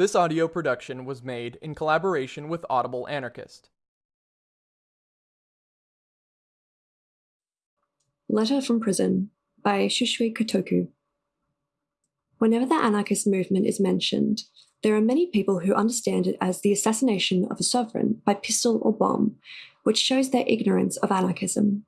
This audio production was made in collaboration with Audible Anarchist. Letter from Prison by Shusui Kotoku. Whenever the anarchist movement is mentioned, there are many people who understand it as the assassination of a sovereign by pistol or bomb, which shows their ignorance of anarchism.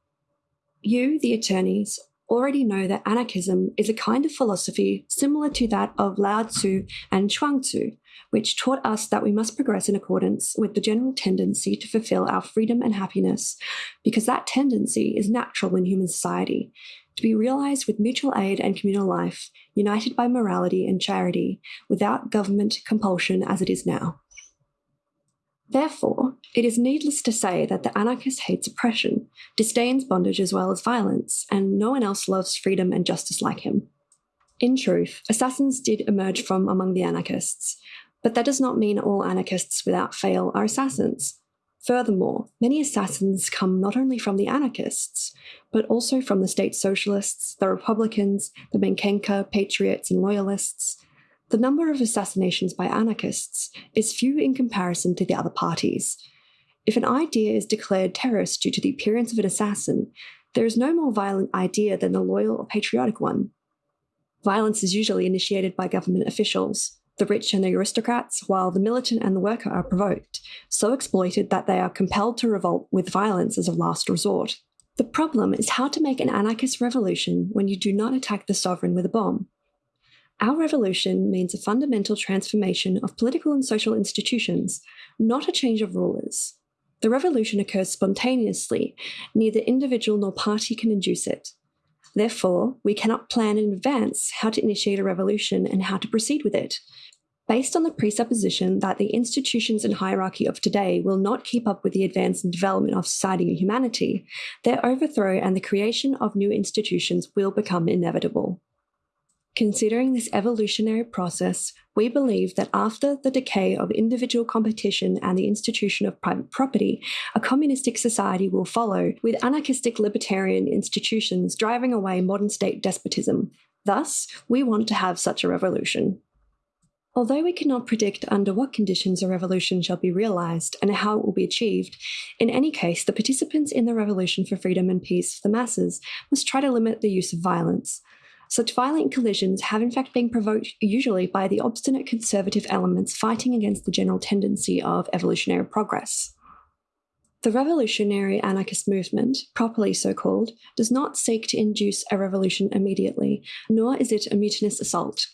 You, the attorneys, already know that anarchism is a kind of philosophy similar to that of Lao Tzu and Chuang-Tzu, which taught us that we must progress in accordance with the general tendency to fulfill our freedom and happiness, because that tendency is natural in human society, to be realized with mutual aid and communal life, united by morality and charity, without government compulsion as it is now. Therefore, it is needless to say that the anarchist hates oppression, disdains bondage as well as violence, and no one else loves freedom and justice like him. In truth, assassins did emerge from among the anarchists, but that does not mean all anarchists without fail are assassins. Furthermore, many assassins come not only from the anarchists, but also from the state socialists, the Republicans, the Menkenka, patriots, and loyalists, the number of assassinations by anarchists is few in comparison to the other parties. If an idea is declared terrorist due to the appearance of an assassin, there is no more violent idea than the loyal or patriotic one. Violence is usually initiated by government officials, the rich and the aristocrats, while the militant and the worker are provoked, so exploited that they are compelled to revolt with violence as a last resort. The problem is how to make an anarchist revolution when you do not attack the sovereign with a bomb. Our revolution means a fundamental transformation of political and social institutions, not a change of rulers. The revolution occurs spontaneously, neither individual nor party can induce it. Therefore, we cannot plan in advance how to initiate a revolution and how to proceed with it. Based on the presupposition that the institutions and hierarchy of today will not keep up with the advance and development of society and humanity, their overthrow and the creation of new institutions will become inevitable. Considering this evolutionary process, we believe that after the decay of individual competition and the institution of private property, a communistic society will follow, with anarchistic libertarian institutions driving away modern state despotism. Thus, we want to have such a revolution. Although we cannot predict under what conditions a revolution shall be realized and how it will be achieved, in any case, the participants in the revolution for freedom and peace for the masses must try to limit the use of violence. Such violent collisions have in fact been provoked usually by the obstinate conservative elements fighting against the general tendency of evolutionary progress. The revolutionary anarchist movement, properly so called, does not seek to induce a revolution immediately, nor is it a mutinous assault.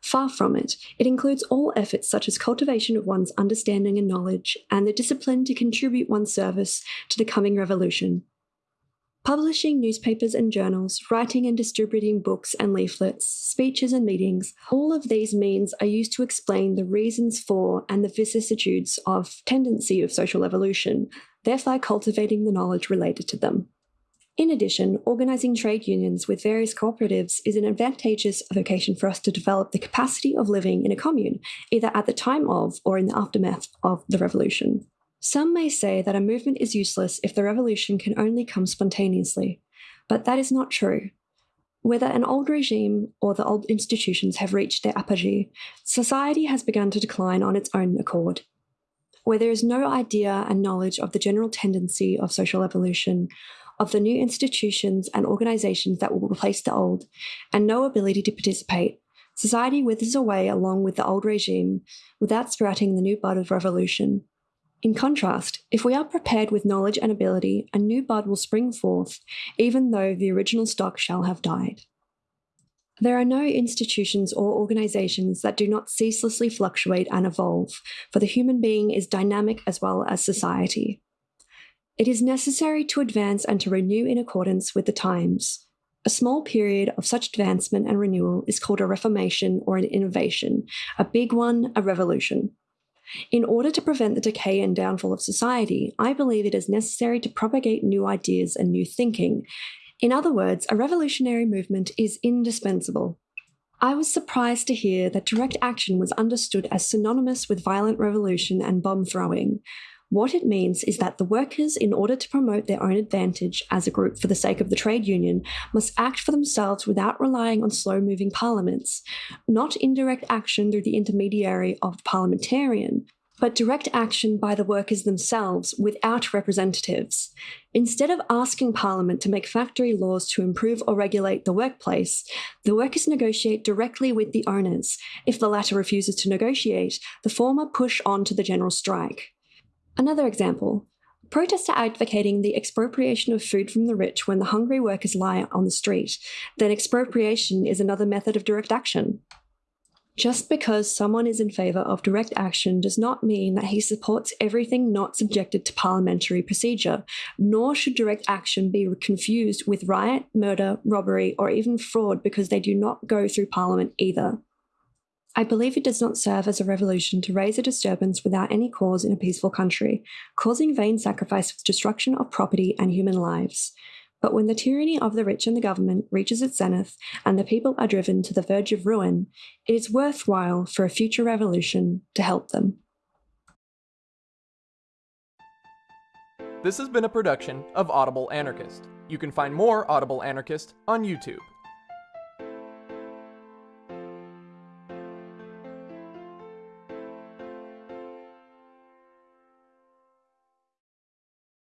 Far from it, it includes all efforts such as cultivation of one's understanding and knowledge, and the discipline to contribute one's service to the coming revolution, Publishing newspapers and journals, writing and distributing books and leaflets, speeches and meetings, all of these means are used to explain the reasons for and the vicissitudes of tendency of social evolution, thereby cultivating the knowledge related to them. In addition, organising trade unions with various cooperatives is an advantageous vocation for us to develop the capacity of living in a commune, either at the time of or in the aftermath of the revolution. Some may say that a movement is useless if the revolution can only come spontaneously, but that is not true. Whether an old regime or the old institutions have reached their apogee, society has begun to decline on its own accord. Where there is no idea and knowledge of the general tendency of social evolution, of the new institutions and organizations that will replace the old, and no ability to participate, society withers away along with the old regime without sprouting the new bud of revolution. In contrast, if we are prepared with knowledge and ability, a new bud will spring forth, even though the original stock shall have died. There are no institutions or organizations that do not ceaselessly fluctuate and evolve, for the human being is dynamic as well as society. It is necessary to advance and to renew in accordance with the times. A small period of such advancement and renewal is called a reformation or an innovation, a big one, a revolution. In order to prevent the decay and downfall of society, I believe it is necessary to propagate new ideas and new thinking. In other words, a revolutionary movement is indispensable. I was surprised to hear that direct action was understood as synonymous with violent revolution and bomb throwing. What it means is that the workers, in order to promote their own advantage as a group for the sake of the trade union, must act for themselves without relying on slow moving parliaments, not indirect action through the intermediary of the parliamentarian, but direct action by the workers themselves without representatives. Instead of asking Parliament to make factory laws to improve or regulate the workplace, the workers negotiate directly with the owners. If the latter refuses to negotiate, the former push on to the general strike. Another example protests are advocating the expropriation of food from the rich when the hungry workers lie on the street, then expropriation is another method of direct action. Just because someone is in favour of direct action does not mean that he supports everything not subjected to parliamentary procedure, nor should direct action be confused with riot, murder, robbery, or even fraud because they do not go through parliament either. I believe it does not serve as a revolution to raise a disturbance without any cause in a peaceful country, causing vain sacrifice with destruction of property and human lives. But when the tyranny of the rich and the government reaches its zenith and the people are driven to the verge of ruin, it is worthwhile for a future revolution to help them. This has been a production of Audible Anarchist. You can find more Audible Anarchist on YouTube.